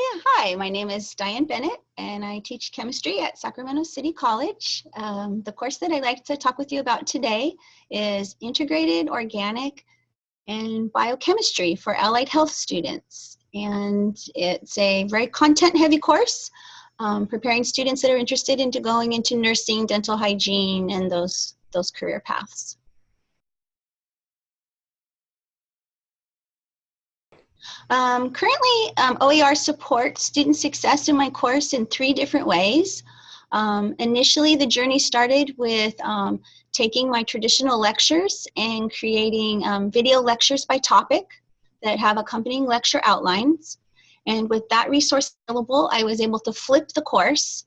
Yeah, hi, my name is Diane Bennett and I teach chemistry at Sacramento City College. Um, the course that I'd like to talk with you about today is Integrated Organic and Biochemistry for Allied Health students. And it's a very content heavy course, um, preparing students that are interested into going into nursing, dental hygiene, and those, those career paths. Um, currently, um, OER supports student success in my course in three different ways. Um, initially, the journey started with um, taking my traditional lectures and creating um, video lectures by topic that have accompanying lecture outlines. And with that resource available, I was able to flip the course.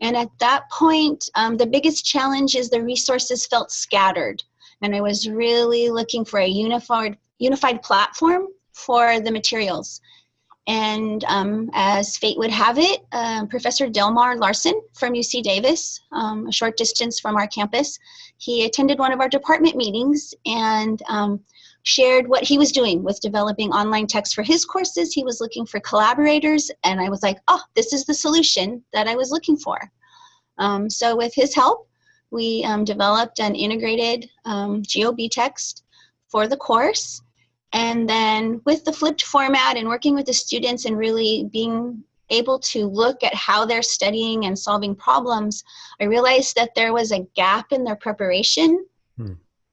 And at that point, um, the biggest challenge is the resources felt scattered. And I was really looking for a unified, unified platform for the materials. And um, as fate would have it, uh, Professor Delmar Larsen from UC Davis, um, a short distance from our campus, he attended one of our department meetings and um, shared what he was doing with developing online text for his courses. He was looking for collaborators, and I was like, oh, this is the solution that I was looking for. Um, so with his help, we um, developed an integrated um, GOB text for the course and then with the flipped format and working with the students and really being able to look at how they're studying and solving problems, I realized that there was a gap in their preparation. Hmm.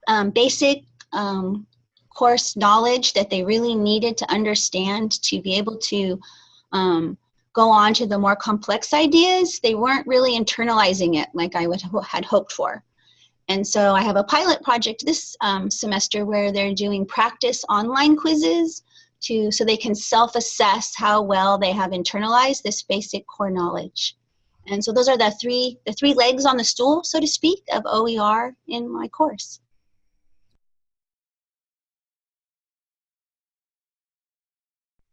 Um, basic um, course knowledge that they really needed to understand to be able to um, go on to the more complex ideas, they weren't really internalizing it like I would had hoped for. And so I have a pilot project this um, semester where they're doing practice online quizzes to so they can self-assess how well they have internalized this basic core knowledge. And so those are the three the three legs on the stool, so to speak, of OER in my course.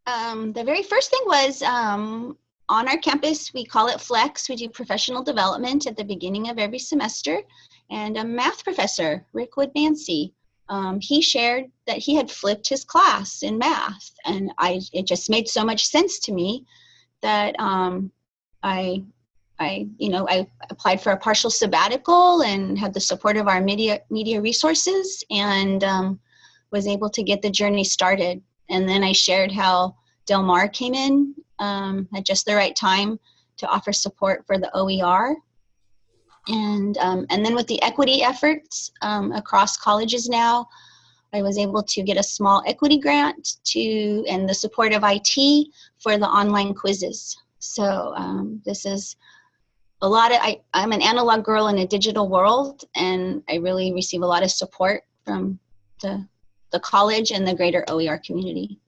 Um, the very first thing was um, on our campus, we call it Flex. We do professional development at the beginning of every semester and a math professor, Rick Wood-Mancy, um, he shared that he had flipped his class in math, and I it just made so much sense to me that um, I I you know I applied for a partial sabbatical and had the support of our media media resources and um, was able to get the journey started. And then I shared how Delmar came in um, at just the right time to offer support for the OER and, um, and then with the equity efforts um, across colleges now, I was able to get a small equity grant to, and the support of IT for the online quizzes. So um, this is a lot of, I, I'm an analog girl in a digital world and I really receive a lot of support from the, the college and the greater OER community.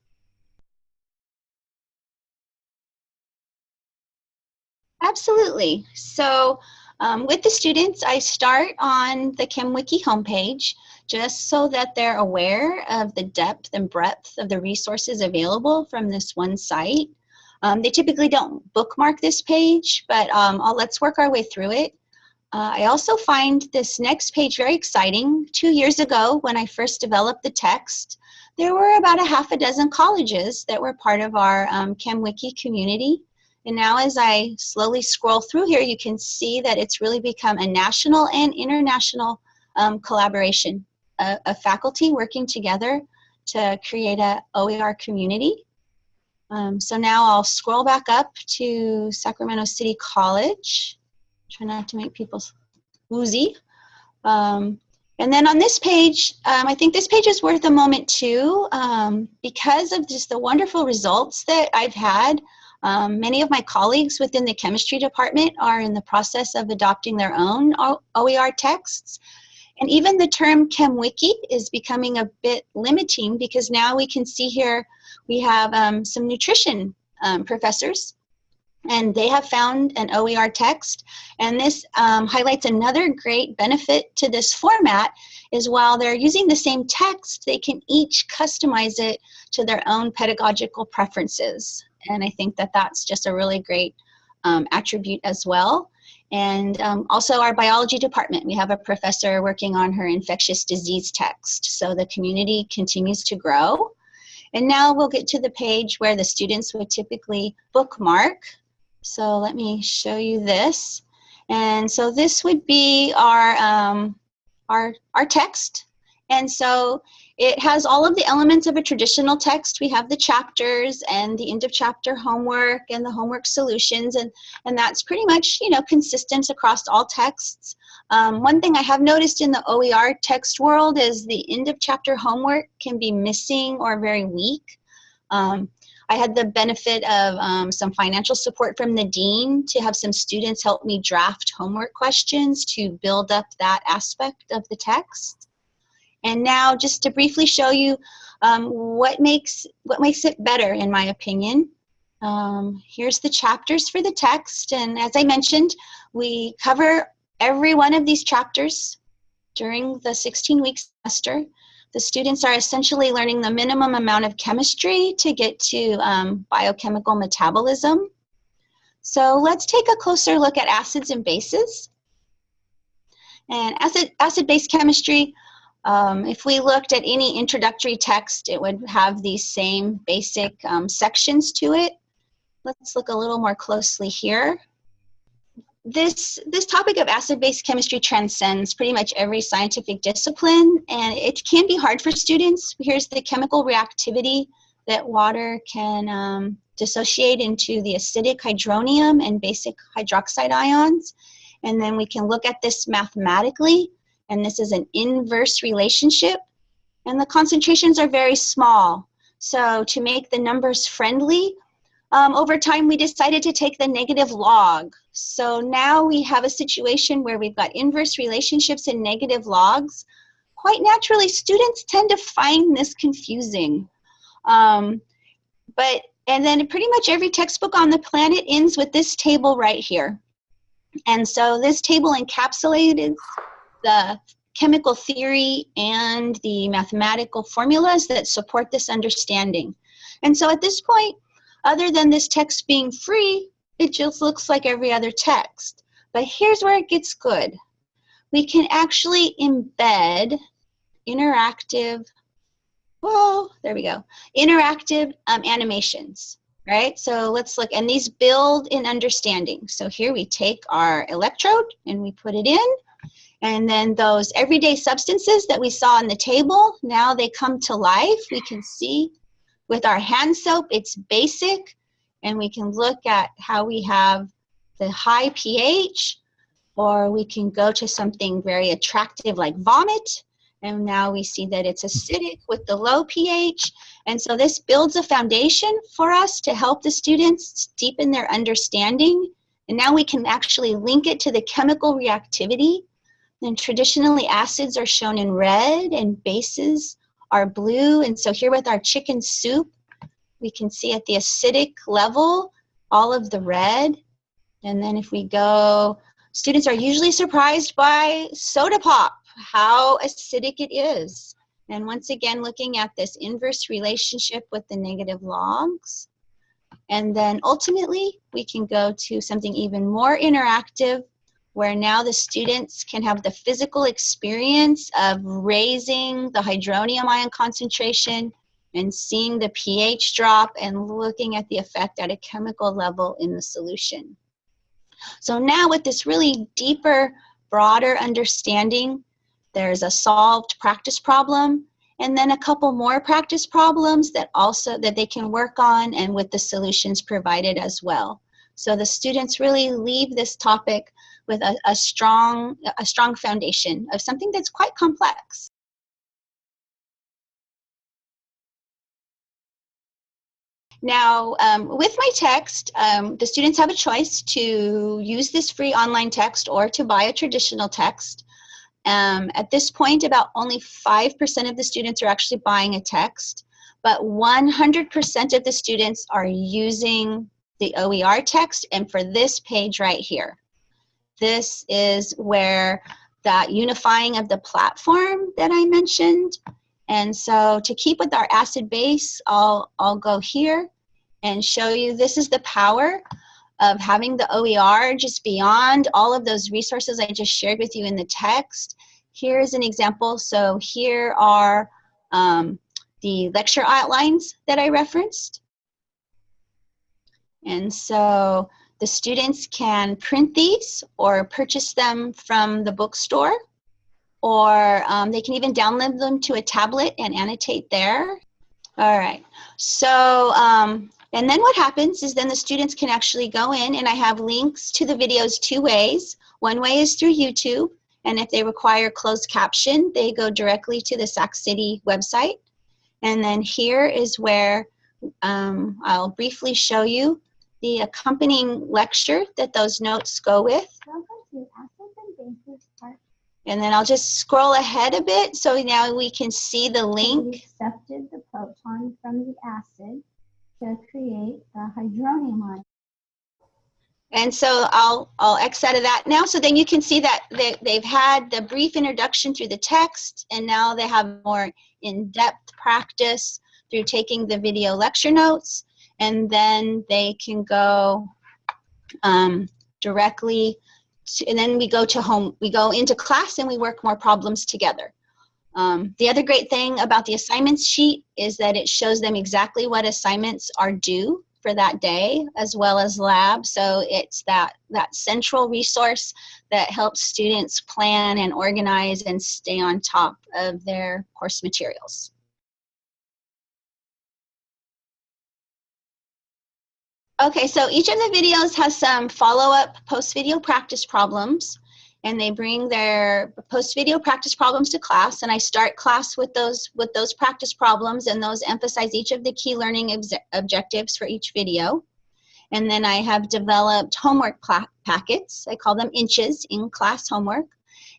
Absolutely. So um, with the students, I start on the ChemWiki homepage just so that they're aware of the depth and breadth of the resources available from this one site. Um, they typically don't bookmark this page, but um, let's work our way through it. Uh, I also find this next page very exciting. Two years ago, when I first developed the text, there were about a half a dozen colleges that were part of our um, ChemWiki community. And now as I slowly scroll through here, you can see that it's really become a national and international um, collaboration of faculty working together to create a OER community. Um, so now I'll scroll back up to Sacramento City College. Try not to make people woozy. Um, and then on this page, um, I think this page is worth a moment too um, because of just the wonderful results that I've had um, many of my colleagues within the chemistry department are in the process of adopting their own OER texts. And even the term ChemWiki is becoming a bit limiting because now we can see here we have um, some nutrition um, professors and they have found an OER text. And this um, highlights another great benefit to this format is while they're using the same text, they can each customize it to their own pedagogical preferences. And I think that that's just a really great um, attribute as well. And um, also our biology department, we have a professor working on her infectious disease text. So the community continues to grow. And now we'll get to the page where the students would typically bookmark. So let me show you this. And so this would be our, um, our, our text. And so it has all of the elements of a traditional text. We have the chapters and the end of chapter homework and the homework solutions. And, and that's pretty much, you know, consistent across all texts. Um, one thing I have noticed in the OER text world is the end of chapter homework can be missing or very weak. Um, I had the benefit of um, some financial support from the dean to have some students help me draft homework questions to build up that aspect of the text. And now just to briefly show you um, what, makes, what makes it better in my opinion. Um, here's the chapters for the text and as I mentioned we cover every one of these chapters during the 16 week semester. The students are essentially learning the minimum amount of chemistry to get to um, biochemical metabolism. So let's take a closer look at acids and bases. And acid, acid-base chemistry, um, if we looked at any introductory text, it would have these same basic um, sections to it. Let's look a little more closely here this this topic of acid-base chemistry transcends pretty much every scientific discipline and it can be hard for students. Here's the chemical reactivity that water can um, dissociate into the acidic hydronium and basic hydroxide ions. And then we can look at this mathematically and this is an inverse relationship and the concentrations are very small. So to make the numbers friendly, um, over time, we decided to take the negative log. So now we have a situation where we've got inverse relationships and negative logs. Quite naturally, students tend to find this confusing. Um, but, and then pretty much every textbook on the planet ends with this table right here. And so this table encapsulated the chemical theory and the mathematical formulas that support this understanding. And so at this point, other than this text being free, it just looks like every other text. But here's where it gets good. We can actually embed interactive, well, there we go, interactive um, animations, right? So let's look, and these build in understanding. So here we take our electrode and we put it in, and then those everyday substances that we saw on the table, now they come to life. We can see with our hand soap, it's basic, and we can look at how we have the high pH, or we can go to something very attractive like vomit, and now we see that it's acidic with the low pH. And so this builds a foundation for us to help the students deepen their understanding. And now we can actually link it to the chemical reactivity. And traditionally acids are shown in red and bases are blue. And so here with our chicken soup, we can see at the acidic level, all of the red. And then if we go, students are usually surprised by soda pop, how acidic it is. And once again, looking at this inverse relationship with the negative logs. And then ultimately, we can go to something even more interactive where now the students can have the physical experience of raising the hydronium ion concentration and seeing the pH drop and looking at the effect at a chemical level in the solution. So now with this really deeper, broader understanding, there's a solved practice problem and then a couple more practice problems that also that they can work on and with the solutions provided as well. So the students really leave this topic with a, a, strong, a strong foundation of something that's quite complex. Now, um, with my text, um, the students have a choice to use this free online text or to buy a traditional text. Um, at this point, about only 5% of the students are actually buying a text, but 100% of the students are using the OER text and for this page right here. This is where that unifying of the platform that I mentioned. And so to keep with our acid base, I'll, I'll go here and show you this is the power of having the OER just beyond all of those resources I just shared with you in the text. Here is an example. So here are um, the lecture outlines that I referenced. And so the students can print these or purchase them from the bookstore, or um, they can even download them to a tablet and annotate there. All right, so, um, and then what happens is then the students can actually go in and I have links to the videos two ways. One way is through YouTube, and if they require closed caption, they go directly to the Sac City website. And then here is where um, I'll briefly show you the accompanying lecture that those notes go with. And then I'll just scroll ahead a bit so now we can see the link. We accepted the proton from the acid to create the hydronium ion. And so I'll, I'll X out of that now. So then you can see that they, they've had the brief introduction through the text and now they have more in-depth practice through taking the video lecture notes and then they can go um, directly to, and then we go to home, we go into class and we work more problems together. Um, the other great thing about the assignments sheet is that it shows them exactly what assignments are due for that day as well as lab. So it's that, that central resource that helps students plan and organize and stay on top of their course materials. Okay, so each of the videos has some follow-up post-video practice problems and they bring their post-video practice problems to class and I start class with those with those practice problems and those emphasize each of the key learning objectives for each video. And then I have developed homework packets. I call them inches in class homework.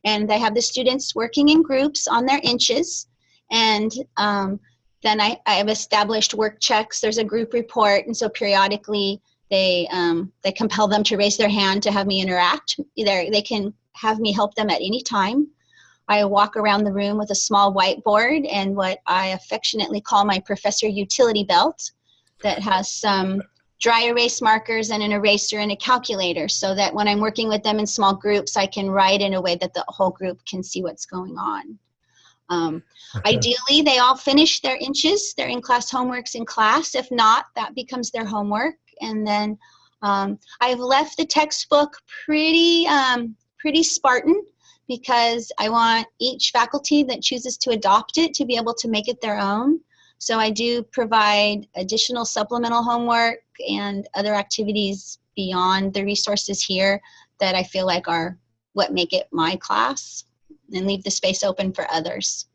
And I have the students working in groups on their inches. And um, then I, I have established work checks. There's a group report. And so periodically they, um, they compel them to raise their hand to have me interact. Either they can have me help them at any time. I walk around the room with a small whiteboard and what I affectionately call my professor utility belt that has some dry erase markers and an eraser and a calculator so that when I'm working with them in small groups, I can write in a way that the whole group can see what's going on. Um. Ideally, they all finish their inches, their in-class homeworks in class. If not, that becomes their homework. And then um, I've left the textbook pretty um, pretty Spartan because I want each faculty that chooses to adopt it to be able to make it their own. So I do provide additional supplemental homework and other activities beyond the resources here that I feel like are what make it my class and leave the space open for others.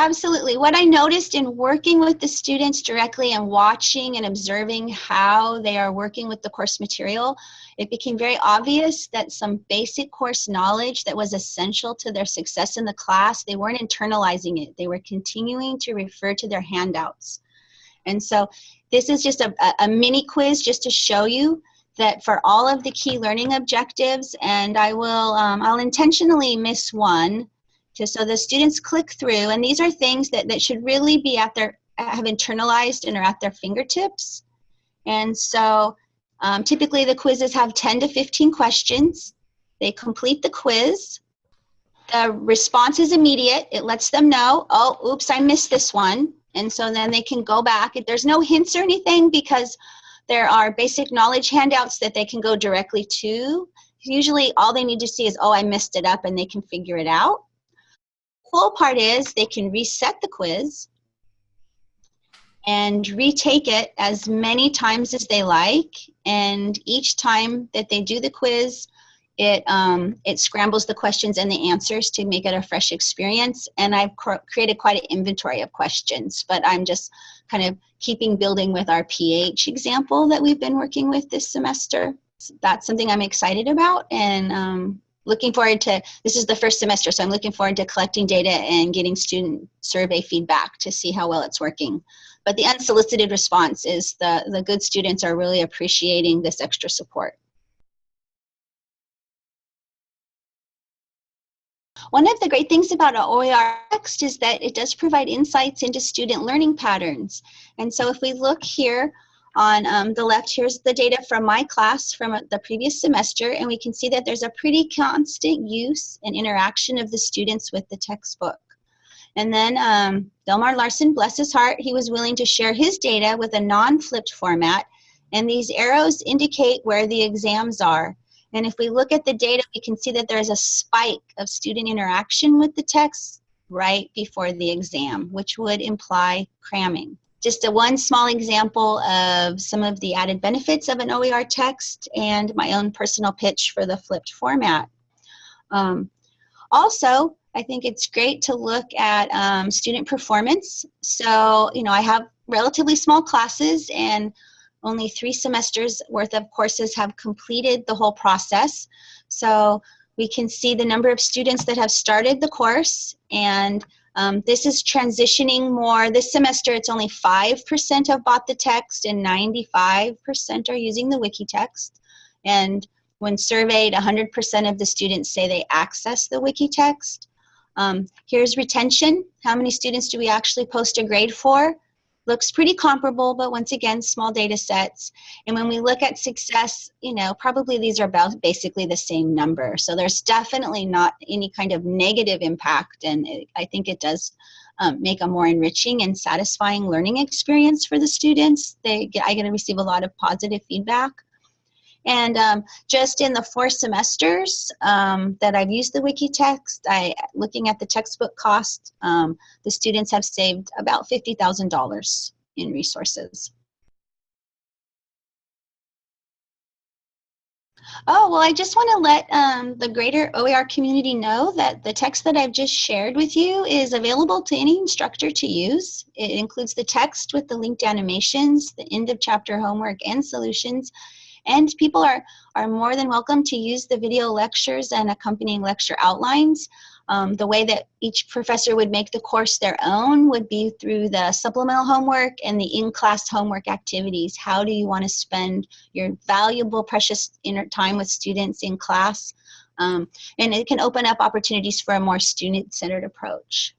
Absolutely. What I noticed in working with the students directly and watching and observing how they are working with the course material, it became very obvious that some basic course knowledge that was essential to their success in the class, they weren't internalizing it. They were continuing to refer to their handouts. And so this is just a, a mini quiz just to show you that for all of the key learning objectives, and I will, um, I'll intentionally miss one, to, so the students click through, and these are things that, that should really be at their, have internalized and are at their fingertips. And so um, typically the quizzes have 10 to 15 questions. They complete the quiz. The response is immediate. It lets them know, oh, oops, I missed this one. And so then they can go back. There's no hints or anything because there are basic knowledge handouts that they can go directly to. Usually all they need to see is, oh, I messed it up and they can figure it out cool part is they can reset the quiz and retake it as many times as they like. And each time that they do the quiz, it, um, it scrambles the questions and the answers to make it a fresh experience. And I've created quite an inventory of questions, but I'm just kind of keeping building with our PH example that we've been working with this semester. So that's something I'm excited about and um, looking forward to, this is the first semester, so I'm looking forward to collecting data and getting student survey feedback to see how well it's working. But the unsolicited response is the, the good students are really appreciating this extra support. One of the great things about OER text is that it does provide insights into student learning patterns. And so if we look here On um, the left, here's the data from my class from the previous semester, and we can see that there's a pretty constant use and interaction of the students with the textbook. And then um, Delmar Larsen, bless his heart, he was willing to share his data with a non-flipped format, and these arrows indicate where the exams are. And if we look at the data, we can see that there's a spike of student interaction with the text right before the exam, which would imply cramming just a one small example of some of the added benefits of an OER text and my own personal pitch for the flipped format. Um, also, I think it's great to look at um, student performance. So, you know, I have relatively small classes and only three semesters worth of courses have completed the whole process. So we can see the number of students that have started the course and um, this is transitioning more. This semester, it's only 5% have bought the text and 95% are using the wiki text. And when surveyed, 100% of the students say they access the wiki text. Um, here's retention. How many students do we actually post a grade for? Looks pretty comparable, but once again, small data sets. And when we look at success, you know, probably these are about basically the same number. So there's definitely not any kind of negative impact. And it, I think it does um, make a more enriching and satisfying learning experience for the students. They get, I get to receive a lot of positive feedback. And um, just in the four semesters um, that I've used the Wikitext, I, looking at the textbook cost, um, the students have saved about $50,000 in resources. Oh, well, I just want to let um, the greater OER community know that the text that I've just shared with you is available to any instructor to use. It includes the text with the linked animations, the end of chapter homework and solutions, and people are, are more than welcome to use the video lectures and accompanying lecture outlines. Um, the way that each professor would make the course their own would be through the supplemental homework and the in-class homework activities. How do you want to spend your valuable, precious time with students in class? Um, and it can open up opportunities for a more student-centered approach.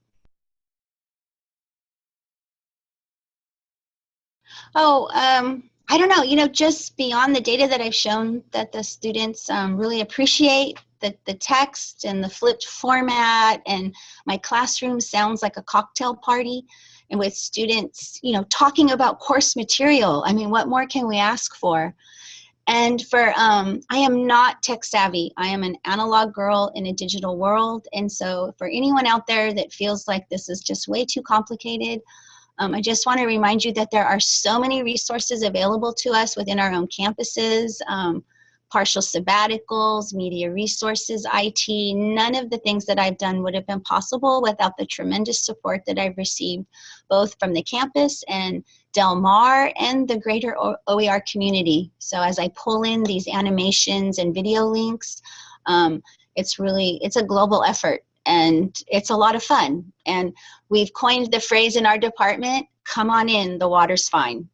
Oh, um, I don't know, you know, just beyond the data that I've shown that the students um, really appreciate the, the text and the flipped format and my classroom sounds like a cocktail party and with students, you know, talking about course material. I mean, what more can we ask for? And for, um, I am not tech savvy. I am an analog girl in a digital world. And so for anyone out there that feels like this is just way too complicated, um, I just want to remind you that there are so many resources available to us within our own campuses, um, partial sabbaticals, media resources, IT. None of the things that I've done would have been possible without the tremendous support that I've received both from the campus and Delmar and the greater OER community. So as I pull in these animations and video links, um, it's really, it's a global effort and it's a lot of fun. And we've coined the phrase in our department, come on in, the water's fine.